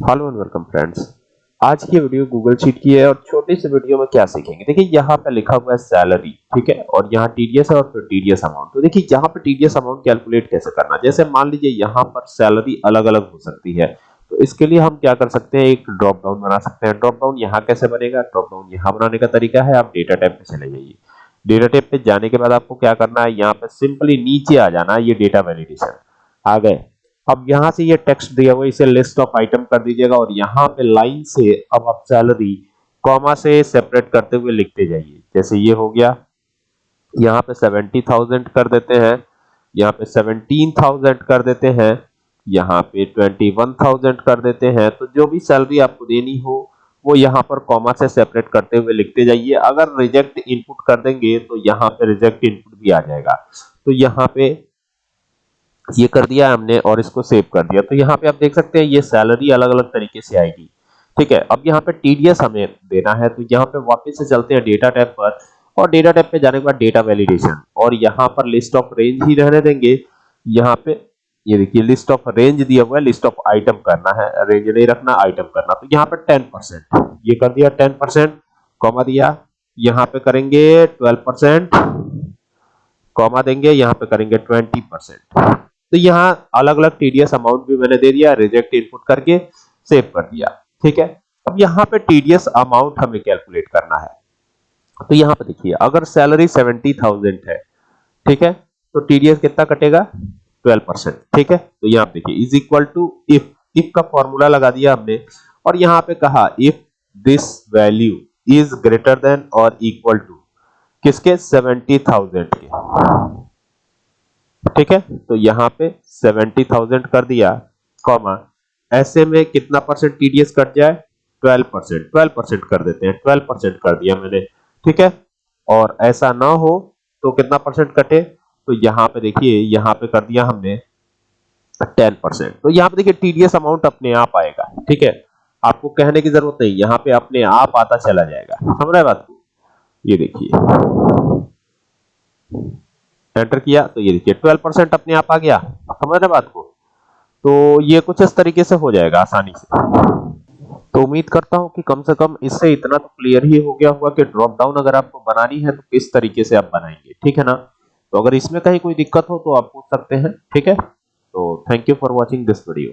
Hello and welcome friends. आज की video Google sheet की है और छोटी सी वीडियो में क्या सीखेंगे? देखिए, यहाँ पे लिखा हुआ है सैलरी ठीक है? और यहाँ टीडीएस है और फिर टीडीएस अमाउंट तो देखिए, यहाँ पे टीडीएस अमाउंट कैलकुलेट कैसे करना? जैसे मान लीजिए, यहाँ पर सैलरी अलग अलग हो सकती है। तो इसके लिए हम क्या कर सकते हैं? एक ड्रॉप डाउन बना सकते हैं। ड्रॉप डाउन यहाँ कैसे बनेगा? ड्रॉप डाउन यहाँ बनाने का तरीका है। आप डेटा टाइप पे चले जाइए। डेटा टाइप पे जाने के बाद आपको क्या करना है? यहाँ पे सिंपली नीचे आ जाना है ये डेटा वैलिडेशन आ गए। अब यहाँ से ये टेक्स्ट दिया हुआ इसे लिस्ट ऑफ़ आइटम कर दीजिएगा और यहाँ पे लाइन से अब आप सैलरी कॉमा से सेपरेट करते हुए लिखते जाइए। जैसे ये हो गया, यहाँ पे सेवेंटी थाउज़ेंड कर देते हैं, यहाँ पे सेवनटीन थाउज़ेंड कर देते हैं, यहाँ पे ट्वेंटी वन थाउज़ेंड कर देते हैं तो जो भी सैलरी आपको देनी हो, वो यहाँ पर कॉमा से सेपरेट करते हुए लिखते जाइए। अगर रिजेक्ट इनपुट कर देंगे तो यहाँ पे रिजेक्ट इनपुट भी आ जाएगा। तो यहाँ पे ये कर दिया हमने और इसको सेव कर दिया। तो यहाँ पे आप देख सकते हैं ये सैलरी अलग अलग तरीके से आएगी। ठीक है, अब यहाँ पे टीडीएस हमें देना है तो यहाँ पे वापस से चलते हैं डेटा टैब पर और डेटा टैब पे जाने के बाद डेटा वैलिडेशन और यहाँ पर लिस्ट ऑफ़ रेंज ही रहने देंगे। यहाँ पे ये देखिए लिस्ट ऑफ़ रेंज दिया हुआ है लिस्ट ऑफ़ आइटम करना है। रेंज नहीं रखना आइटम करना। तो यहाँ पे टेन परसेंट ये कर दिया टेन परसेंट कॉमा दिया। यहाँ पे करेंगे ट्वेल्व परसेंट कॉमा देंगे। यहाँ पे करेंगे ट्वेंटी परसेंट तो यहाँ अलग अलग टीडीएस अमाउंट भी मैंने दे दिया रिजेक्ट इनपुट करके सेव कर दिया, ठीक है? अब यहाँ पे टीडीएस अमाउंट हमें कैलकुलेट करना है। तो यहाँ पे देखिए, अगर सैलरी सेवेंटी थाउज़ेंड है, ठीक है? तो टीडीएस कितना कटेगा? ट्वेल्व परसेंट ठीक है? तो यहाँ पे देखिए is equal to if if का फॉर्मूला लगा दिया हमने, और यहाँ पे कहा if this value is greater than और इक्वल टू किसके? सेवेंटी थाउज़ेंड के। ठीक है? तो यहाँ पे सेवेंटी थाउज़ेंड कर दिया कॉमा ऐसे में कितना परसेंट टीडीएस कट जाए? ट्वेल्व परसेंट ट्वेल्व परसेंट कर देते हैं ट्वेल्व परसेंट कर दिया मैंने, ठीक है? और ऐसा ना हो तो कितना परसेंट कटे? तो यहाँ पे देखिए, यहाँ पे कर दिया हमने टेन परसेंट तो यहाँ पे देखिए टीडीएस अमाउंट अपने आप आएगा, ठीक है? आपको कहने की ज़रूरत नहीं, यहाँ पे अपने आप आता चला जाएगा, समझ रहे बात? ये देखिए। एंटर किया तो ये देखिए 12 परसेंट अपने आप आ गया। समझ रहे बात को? तो ये कुछ इस तरीके से हो जाएगा, आसानी से। तो उम्मीद करता हूँ कि कम से कम इससे इतना तो क्लियर ही हो गया होगा कि ड्रॉप डाउन अगर आपको बनानी है तो किस तरीके से आप बनाएँगे, ठीक है ना? तो अगर इसमें कहीं कोई दिक्कत हो तो आप पूछ सकते हैं, ठीक है? तो thank you for watching this video